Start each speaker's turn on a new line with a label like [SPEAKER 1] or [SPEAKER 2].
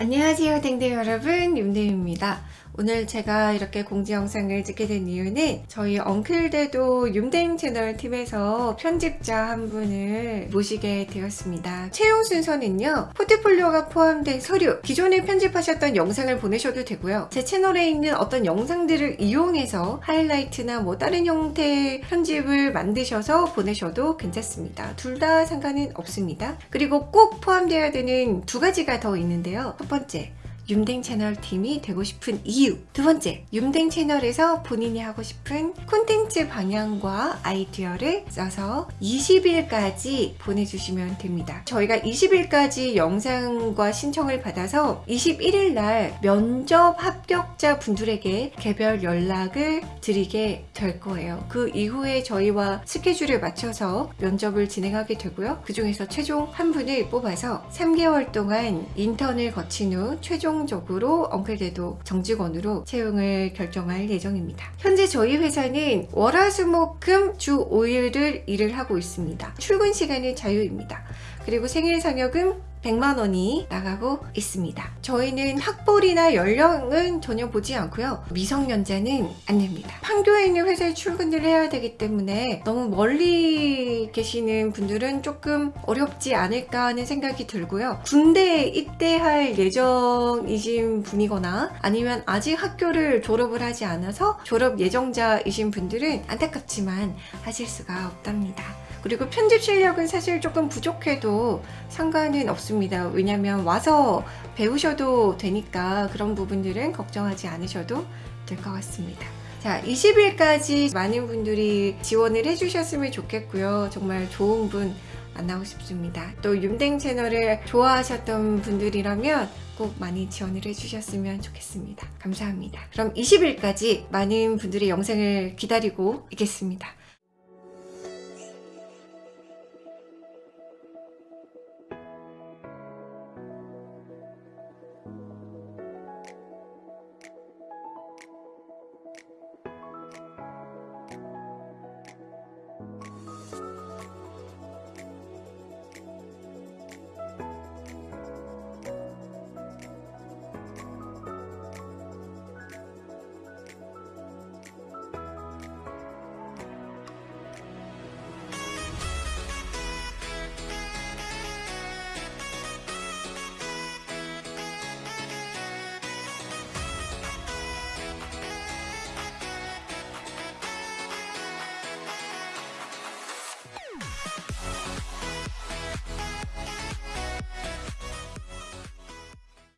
[SPEAKER 1] 안녕하세요 댕댕 여러분. 윤댕입니다 오늘 제가 이렇게 공지 영상을 찍게 된 이유는 저희 엉클대도 윤댕 채널 팀에서 편집자 한 분을 모시게 되었습니다. 채용 순서는요 포트폴리오가 포함된 서류 기존에 편집하셨던 영상을 보내셔도 되고요. 제 채널에 있는 어떤 영상들을 이용해서 하이라이트나 뭐 다른 형태의 편집을 만드셔서 보내셔도 괜찮습니다. 둘 다 상관은 없습니다. 그리고 꼭 포함되어야 되는 두 가지가 더 있는데요. 첫 번째 윤댕 채널 팀이 되고 싶은 이유. 두 번째 윤댕 채널에서 본인이 하고 싶은 콘텐츠 방향과 아이디어를 써서 20일까지 보내주시면 됩니다. 저희가 20일까지 영상과 신청을 받아서 21일 날 면접 합격자 분들에게 개별 연락을 드리게 될 거예요. 그 이후에 저희와 스케줄을 맞춰서 면접을 진행하게 되고요. 그 중에서 최종 한 분을 뽑아서 3개월 동안 인턴을 거친 후 최종 최종적으로 엉클대도 정직원으로 채용을 결정할 예정입니다. 현재 저희 회사는 월화수목금 주 5일을 일을 하고 있습니다. 출근 시간은 자유입니다. 그리고 생일 상여금 100만 원이 나가고 있습니다. 저희는 학벌이나 연령은 전혀 보지 않고요. 미성년자는 안 됩니다. 판교에 있는 회사에 출근을 해야 되기 때문에 너무 멀리 계시는 분들은 조금 어렵지 않을까 하는 생각이 들고요. 군대에 입대할 예정이신 분이거나 아니면 아직 학교를 졸업을 하지 않아서 졸업 예정자이신 분들은 안타깝지만 하실 수가 없답니다. 그리고 편집 실력은 사실 조금 부족해도 상관은 없습니다. 왜냐면 와서 배우셔도 되니까 그런 부분들은 걱정하지 않으셔도 될 것 같습니다. 자 20일까지 많은 분들이 지원을 해주셨으면 좋겠고요. 정말 좋은 분 만나고 싶습니다. 또 윤댕 채널을 좋아하셨던 분들이라면 꼭 많이 지원을 해주셨으면 좋겠습니다. 감사합니다. 그럼 20일까지 많은 분들의 영상을 기다리고 있겠습니다.